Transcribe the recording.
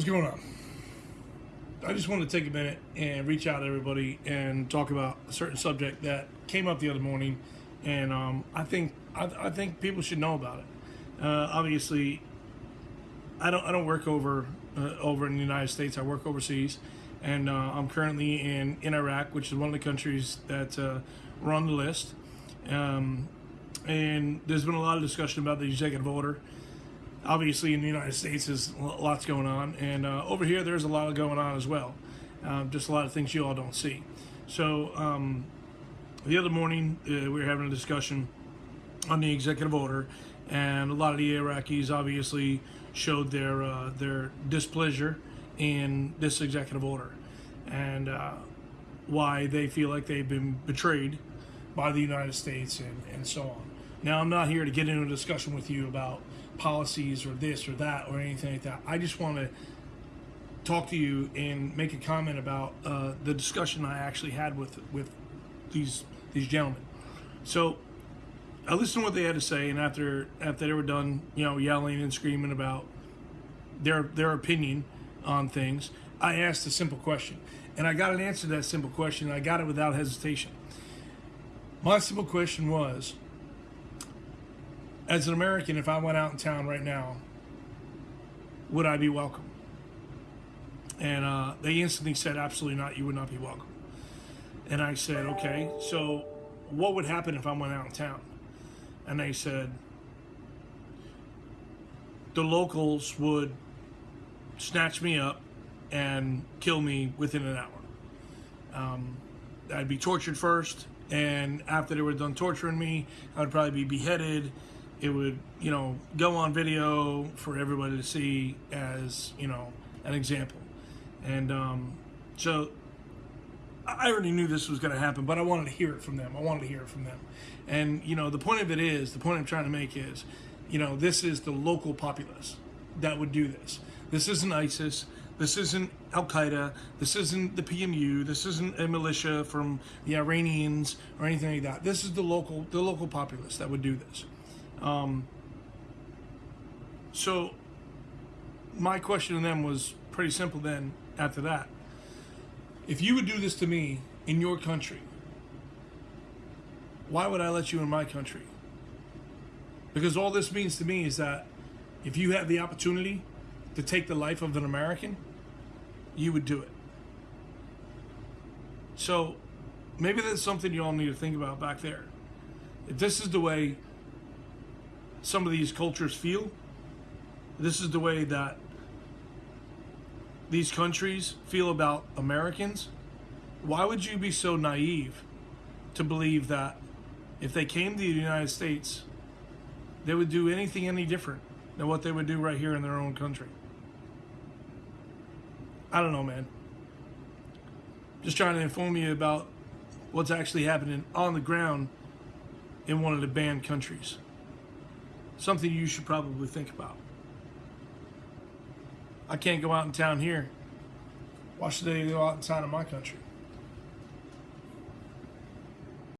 What's going on? I just wanted to take a minute and reach out to everybody and talk about a certain subject that came up the other morning, and um, I think I, I, think people should know about it. Uh, obviously, I don't I don't work over uh, over in the United States. I work overseas, and uh, I'm currently in in Iraq, which is one of the countries that uh, were on the list. Um, and there's been a lot of discussion about the executive order obviously in the United States there's lots going on, and uh, over here there's a lot going on as well. Um, just a lot of things you all don't see. So um, the other morning uh, we were having a discussion on the executive order, and a lot of the Iraqis obviously showed their uh, their displeasure in this executive order, and uh, why they feel like they've been betrayed by the United States and, and so on. Now, I'm not here to get into a discussion with you about policies or this or that or anything like that. I just want to talk to you and make a comment about uh, the discussion I actually had with with these these gentlemen. So I listened to what they had to say, and after after they were done, you know, yelling and screaming about their their opinion on things, I asked a simple question, and I got an answer to that simple question. I got it without hesitation. My simple question was as an American, if I went out in town right now, would I be welcome? And uh, they instantly said, absolutely not, you would not be welcome. And I said, okay, so what would happen if I went out in town? And they said, the locals would snatch me up and kill me within an hour. Um, I'd be tortured first, and after they were done torturing me, I would probably be beheaded it would, you know, go on video for everybody to see as, you know, an example. And um, so I already knew this was going to happen, but I wanted to hear it from them. I wanted to hear it from them. And, you know, the point of it is, the point I'm trying to make is, you know, this is the local populace that would do this. This isn't ISIS. This isn't Al Qaeda. This isn't the PMU. This isn't a militia from the Iranians or anything like that. This is the local, the local populace that would do this. Um, so my question to them was pretty simple then after that. If you would do this to me in your country, why would I let you in my country? Because all this means to me is that if you have the opportunity to take the life of an American, you would do it. So maybe that's something you all need to think about back there. If this is the way some of these cultures feel. This is the way that these countries feel about Americans. Why would you be so naive to believe that if they came to the United States, they would do anything any different than what they would do right here in their own country? I don't know, man. Just trying to inform you about what's actually happening on the ground in one of the banned countries something you should probably think about. I can't go out in town here. Why should they go out in town in my country?